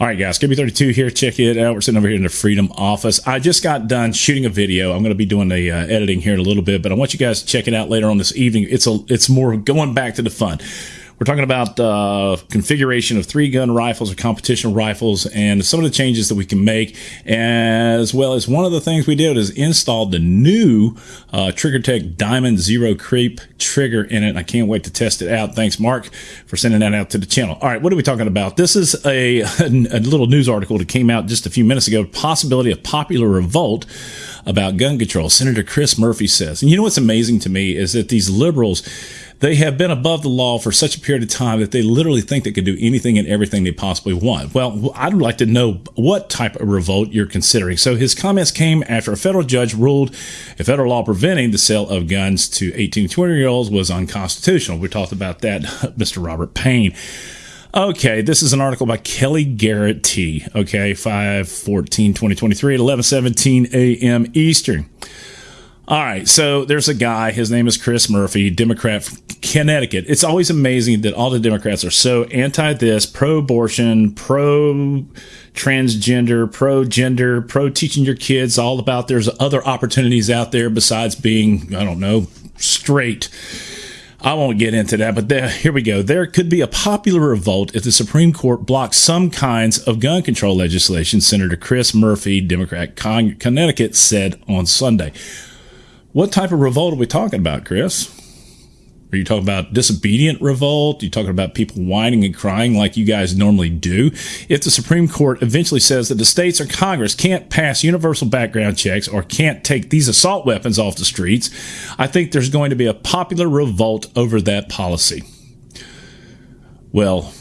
All right, guys, KB32 here. Check it out. We're sitting over here in the Freedom office. I just got done shooting a video. I'm going to be doing the uh, editing here in a little bit, but I want you guys to check it out later on this evening. It's a, it's more going back to the fun. We're talking about uh, configuration of three gun rifles or competition rifles and some of the changes that we can make, as well as one of the things we did is install the new uh, TriggerTech Diamond Zero Creep trigger in it. I can't wait to test it out. Thanks, Mark, for sending that out to the channel. All right, what are we talking about? This is a, a little news article that came out just a few minutes ago. Possibility of popular revolt about gun control. Senator Chris Murphy says. And you know what's amazing to me is that these liberals they have been above the law for such a period of time that they literally think they can do anything and everything they possibly want. Well, I'd like to know what type of revolt you're considering. So his comments came after a federal judge ruled a federal law preventing the sale of guns to 18 to 20 year olds was unconstitutional. We talked about that, Mr. Robert Payne. Okay, this is an article by Kelly Garrett T. Okay, 5 14 2023 at 11 17 a.m. Eastern. All right, so there's a guy. His name is Chris Murphy, Democrat from Connecticut. It's always amazing that all the Democrats are so anti this, pro abortion, pro transgender, pro gender, pro teaching your kids all about there's other opportunities out there besides being, I don't know, straight. I won't get into that, but there, here we go. There could be a popular revolt if the Supreme Court blocks some kinds of gun control legislation, Senator Chris Murphy, Democrat, Connecticut, said on Sunday. What type of revolt are we talking about, Chris? Are you talking about disobedient revolt? Are you talking about people whining and crying like you guys normally do? If the Supreme Court eventually says that the states or Congress can't pass universal background checks or can't take these assault weapons off the streets, I think there's going to be a popular revolt over that policy. Well,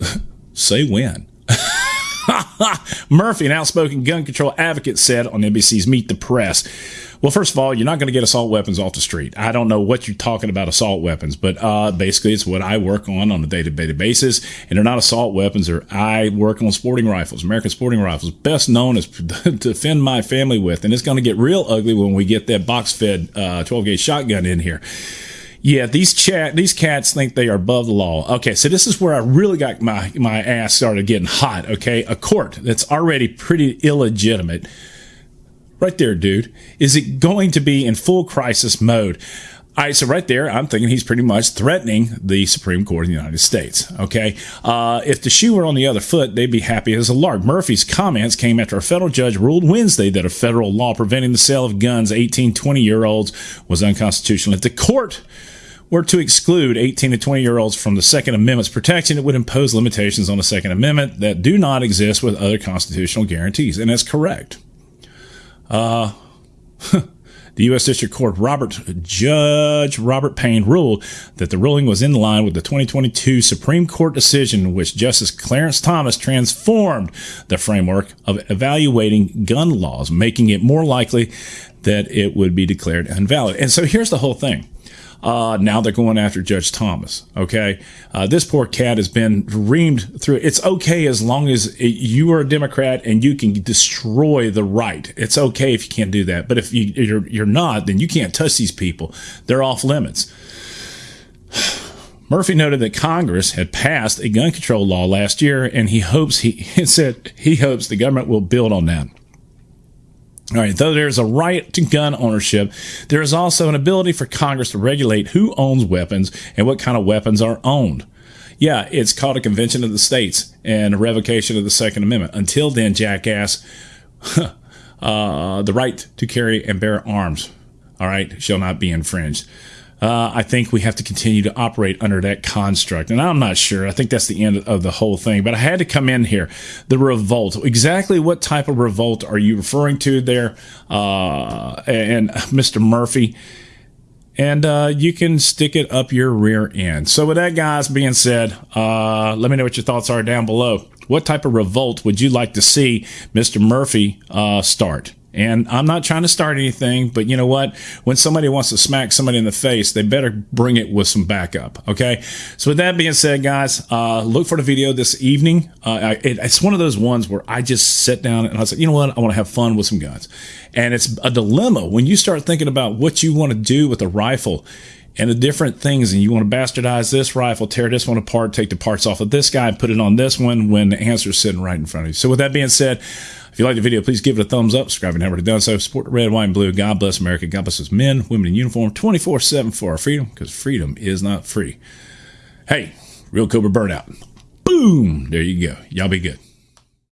say when. Murphy, an outspoken gun control advocate, said on NBC's Meet the Press. Well, first of all, you're not going to get assault weapons off the street. I don't know what you're talking about assault weapons, but uh, basically it's what I work on on a day-to-day basis, and they're not assault weapons. Or I work on sporting rifles, American sporting rifles, best known as to defend my family with, and it's going to get real ugly when we get that box-fed uh, 12 gauge shotgun in here. Yeah, these chat these cats think they are above the law. Okay, so this is where I really got my my ass started getting hot. Okay, a court that's already pretty illegitimate Right there, dude. Is it going to be in full crisis mode? All right, so right there, I'm thinking he's pretty much threatening the Supreme Court of the United States. Okay, uh, if the shoe were on the other foot, they'd be happy as a lark. Murphy's comments came after a federal judge ruled Wednesday that a federal law preventing the sale of guns 18, 20 year olds was unconstitutional. If the court were to exclude 18 to 20 year olds from the Second Amendment's protection, it would impose limitations on the Second Amendment that do not exist with other constitutional guarantees, and that's correct. Uh, the U.S. District Court Robert Judge Robert Payne ruled that the ruling was in line with the 2022 Supreme Court decision which Justice Clarence Thomas transformed the framework of evaluating gun laws, making it more likely that it would be declared invalid. And so here's the whole thing. Uh, now they're going after Judge Thomas. Okay. Uh, this poor cat has been reamed through. It's okay as long as it, you are a Democrat and you can destroy the right. It's okay if you can't do that. But if you, you're, you're not, then you can't touch these people. They're off limits. Murphy noted that Congress had passed a gun control law last year, and he hopes he, he said he hopes the government will build on that. All right, though there's a right to gun ownership, there is also an ability for Congress to regulate who owns weapons and what kind of weapons are owned. Yeah, it's called a convention of the states and a revocation of the Second Amendment. Until then, jackass, uh, the right to carry and bear arms, all right, shall not be infringed uh, I think we have to continue to operate under that construct. And I'm not sure. I think that's the end of the whole thing. But I had to come in here. The revolt. Exactly what type of revolt are you referring to there? Uh, and Mr. Murphy. And uh, you can stick it up your rear end. So, with that, guys being said, uh, let me know what your thoughts are down below. What type of revolt would you like to see Mr. Murphy uh, start? And I'm not trying to start anything, but you know what? When somebody wants to smack somebody in the face, they better bring it with some backup. Okay. So with that being said, guys, uh, look for the video this evening. Uh, it, it's one of those ones where I just sit down and I said, you know what? I want to have fun with some guns. And it's a dilemma when you start thinking about what you want to do with a rifle and the different things. And you want to bastardize this rifle, tear this one apart, take the parts off of this guy, put it on this one when the answer is sitting right in front of you. So with that being said, if you like the video, please give it a thumbs up. Subscribe if you haven't done so. Support the red, white, and blue. God bless America. God bless us men, women in uniform, 24 7 for our freedom, because freedom is not free. Hey, Real Cobra Burnout. Boom. There you go. Y'all be good.